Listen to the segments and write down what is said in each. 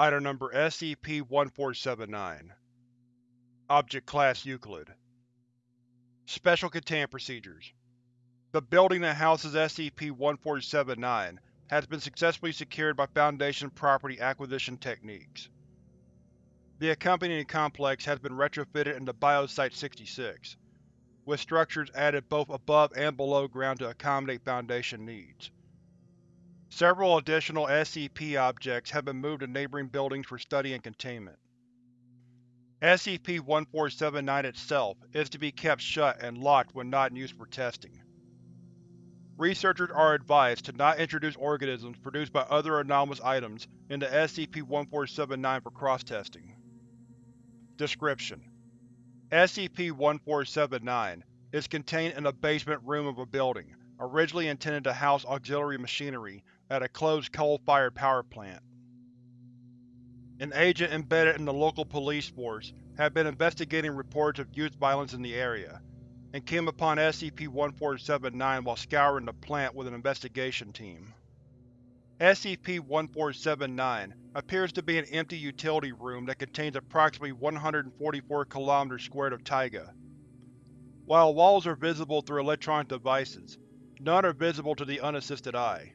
Item Number SCP-1479 Object Class Euclid Special Containment Procedures The building that houses SCP-1479 has been successfully secured by Foundation property acquisition techniques. The accompanying complex has been retrofitted into Biosite-66, with structures added both above and below ground to accommodate Foundation needs. Several additional SCP objects have been moved to neighboring buildings for study and containment. SCP-1479 itself is to be kept shut and locked when not in use for testing. Researchers are advised to not introduce organisms produced by other anomalous items into SCP-1479 for cross-testing. Description: SCP-1479 is contained in a basement room of a building, originally intended to house auxiliary machinery at a closed coal-fired power plant. An agent embedded in the local police force had been investigating reports of youth violence in the area, and came upon SCP-1479 while scouring the plant with an investigation team. SCP-1479 appears to be an empty utility room that contains approximately 144 km squared of taiga. While walls are visible through electronic devices, none are visible to the unassisted eye.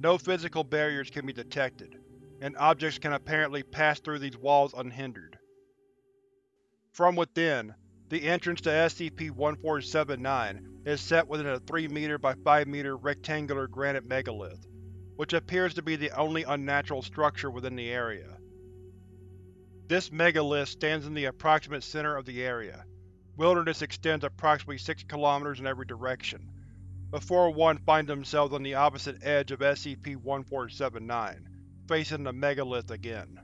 No physical barriers can be detected, and objects can apparently pass through these walls unhindered. From within, the entrance to SCP-1479 is set within a 3 m by 5 m rectangular granite megalith, which appears to be the only unnatural structure within the area. This megalith stands in the approximate center of the area. Wilderness extends approximately 6 km in every direction, before one finds themselves on the opposite edge of SCP-1479, facing the megalith again.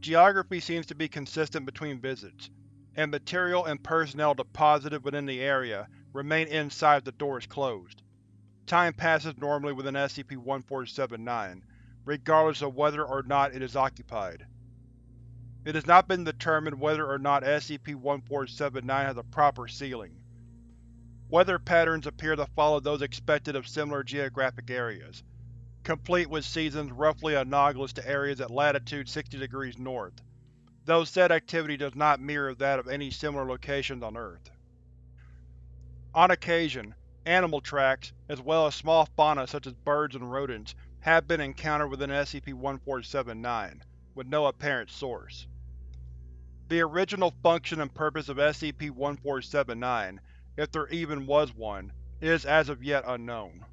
Geography seems to be consistent between visits, and material and personnel deposited within the area remain inside if the door is closed. Time passes normally within SCP-1479, regardless of whether or not it is occupied. It has not been determined whether or not SCP-1479 has a proper ceiling. Weather patterns appear to follow those expected of similar geographic areas, complete with seasons roughly analogous to areas at latitude 60 degrees north, though said activity does not mirror that of any similar locations on Earth. On occasion, animal tracks, as well as small fauna such as birds and rodents, have been encountered within SCP-1479, with no apparent source. The original function and purpose of SCP-1479 if there even was one, is as of yet unknown.